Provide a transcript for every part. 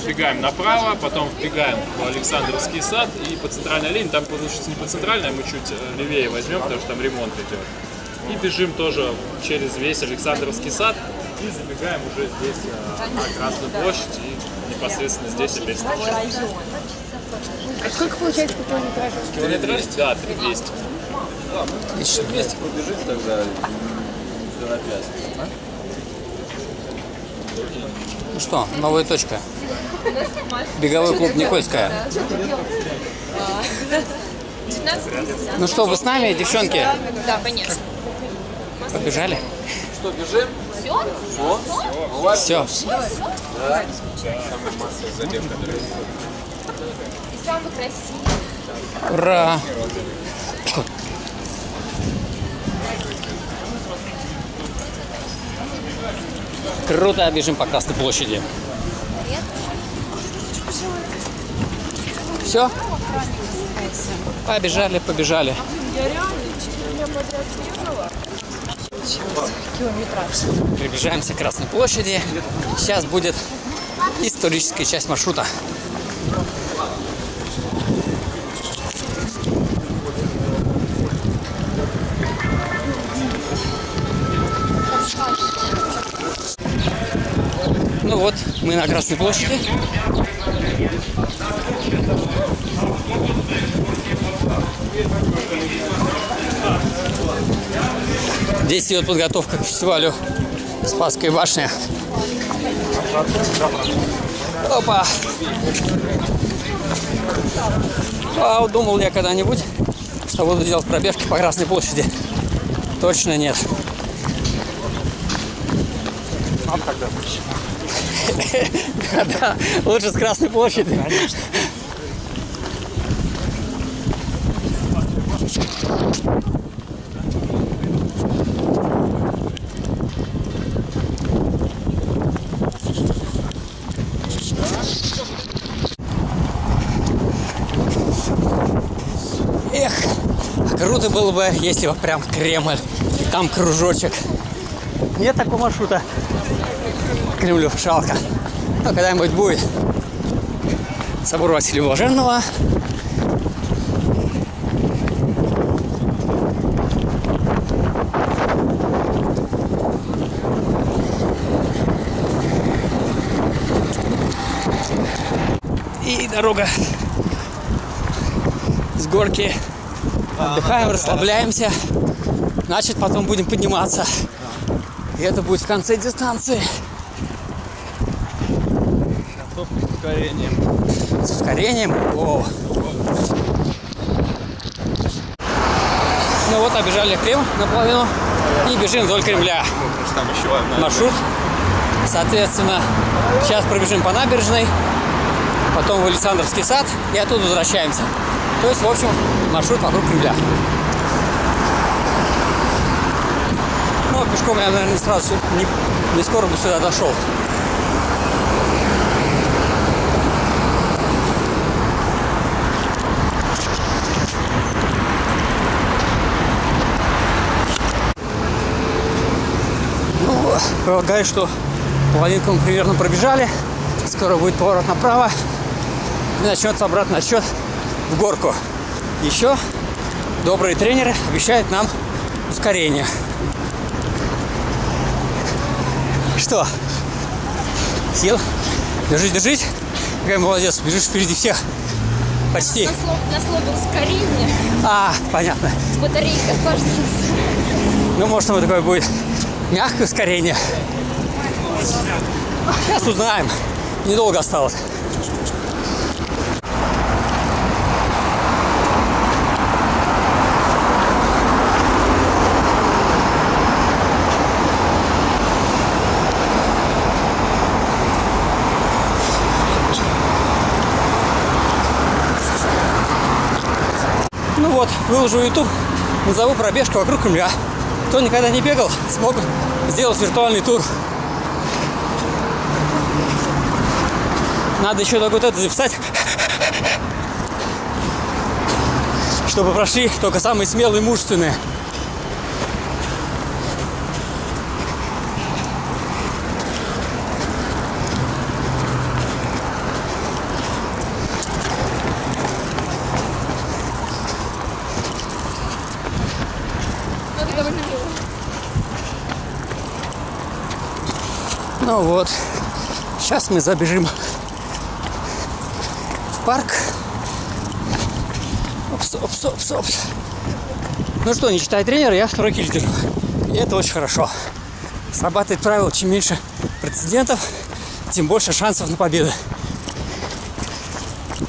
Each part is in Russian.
забегаем направо, потом вбегаем в Александровский сад и по центральной линии, там получится не по центральной, мы чуть э, левее возьмем, потому что там ремонт идет. И бежим тоже через весь Александровский сад и забегаем уже здесь э, на Красную площадь и непосредственно здесь опять встречаемся. А сколько получается по километражу? Километраж? Да, 3200. Еще вместе побежим тогда до напястья. Ну что, новая точка. Беговой клуб Никольская. Ну что, вы с нами, девчонки? Да, конечно. Побежали? Что, бежим? Все? Все? Все. И самый красивый. Ура! Круто, бежим по Красной площади. Все? Побежали, побежали. Приближаемся к Красной площади. Сейчас будет историческая часть маршрута. Вот, мы на Красной площади. Здесь идет подготовка к фестивалю Спасская башня. Опа! А вот думал я когда-нибудь, что буду делать пробежки по Красной площади. Точно нет. Да, лучше с Красной площади. Эх, круто было бы, если бы прям Кремль. Там кружочек. Нет такого маршрута. Кремлю, жалко. Но когда-нибудь будет. Собор Василия Блаженного. И дорога с горки. Отдыхаем, расслабляемся. Значит, потом будем подниматься. И это будет в конце дистанции. С ускорением. С ускорением. О. Ну вот, обижали Крым наполовину и бежим вдоль Кремля. Там еще одна. Маршрут. Соответственно, сейчас пробежим по набережной, потом в Александровский сад и оттуда возвращаемся. То есть, в общем, маршрут вокруг Кремля. Ну, пешком я, наверное, сразу не, не скоро бы сюда дошел. Ну, полагаю, что половинку мы примерно пробежали. Скоро будет поворот направо. И начнется обратный отсчет в горку. Еще добрые тренеры обещают нам ускорение. Что? Сил? Держись, держись. Какая молодец, бежишь впереди всех. Почти. На, слов, на слове ускорение А, понятно. батарейка кажется. Ну, может, оно такое будет мягкое ускорение. Сейчас узнаем. Недолго осталось. Ну вот, выложу YouTube, назову пробежку вокруг Кремля. Кто никогда не бегал, смог сделать виртуальный тур. Надо еще так вот это записать, чтобы прошли только самые смелые мужественные. Ну вот, сейчас мы забежим в парк. Опс, опс, опс, опс. Ну что, не читая тренера, я второй кильдер. И это очень хорошо. Срабатывает правило, чем меньше прецедентов, тем больше шансов на победу.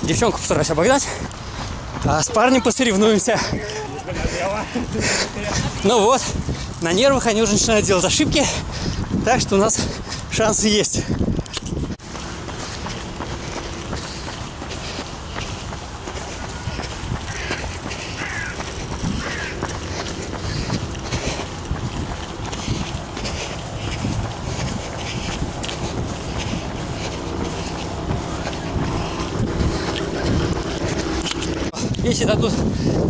Девчонку постараюсь обогнать, а с парнем посоревнуемся. Ну вот, на нервах они уже начинают делать ошибки, так что у нас шансы есть. Если дадут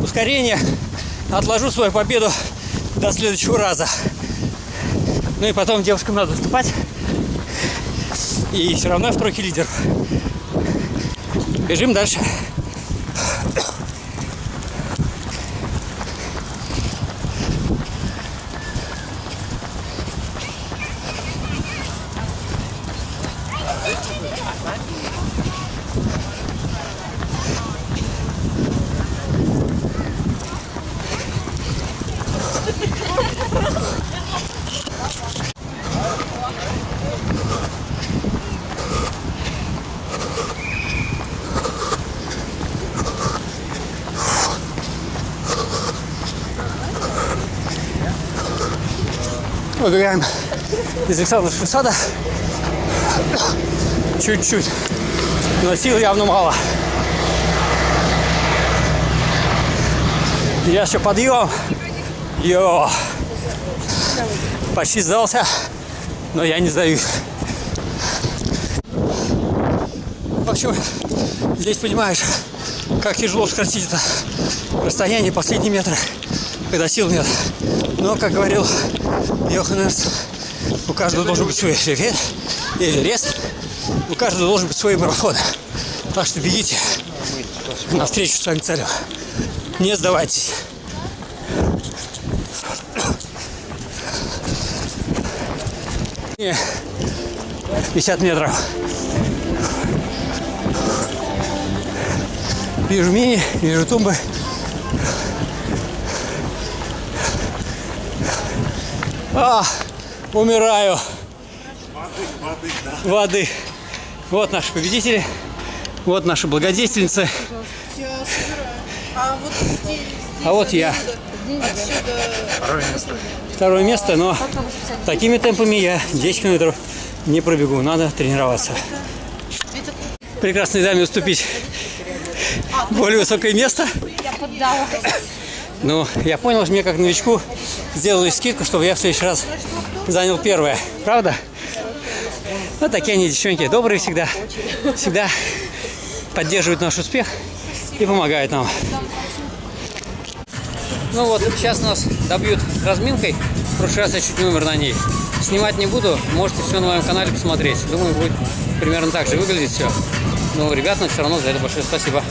ускорение, отложу свою победу до следующего раза. Ну и потом девушкам надо выступать. И все равно я в тройке лидер. Бежим дальше. Выбегаем из Александровского сада. Чуть-чуть. Но сил явно мало. Я еще подъем. Йо. Почти сдался, но я не сдаюсь. В общем, здесь понимаешь, как тяжело сократить это расстояние последние метры, когда сил нет. Но, как говорил Йоханнес, у каждого должен быть свой эффект или рез, у каждого должен быть свой марафон. Так что бегите навстречу своим целям. Не сдавайтесь. Не, 50 метров. Вижу мини, вижу тумбы. А, умираю. Воды. Вот наши победители. Вот наши благодетельницы. Я собираю. А вот здесь, здесь А вот я. отсюда Второе место, но такими темпами я 10 километров не пробегу. Надо тренироваться. Прекрасной даме уступить более высокое место. Я поддала. Ну, я понял, что мне как новичку сделали скидку, чтобы я в следующий раз занял первое. Правда? Вот такие они, девчонки, добрые всегда. Всегда поддерживают наш успех и помогают нам. Ну вот, сейчас нас добьют разминкой. В прошлый раз я чуть не умер на ней. Снимать не буду, можете все на моем канале посмотреть. Думаю, будет примерно так же выглядеть все. Но ребятам все равно за это большое спасибо.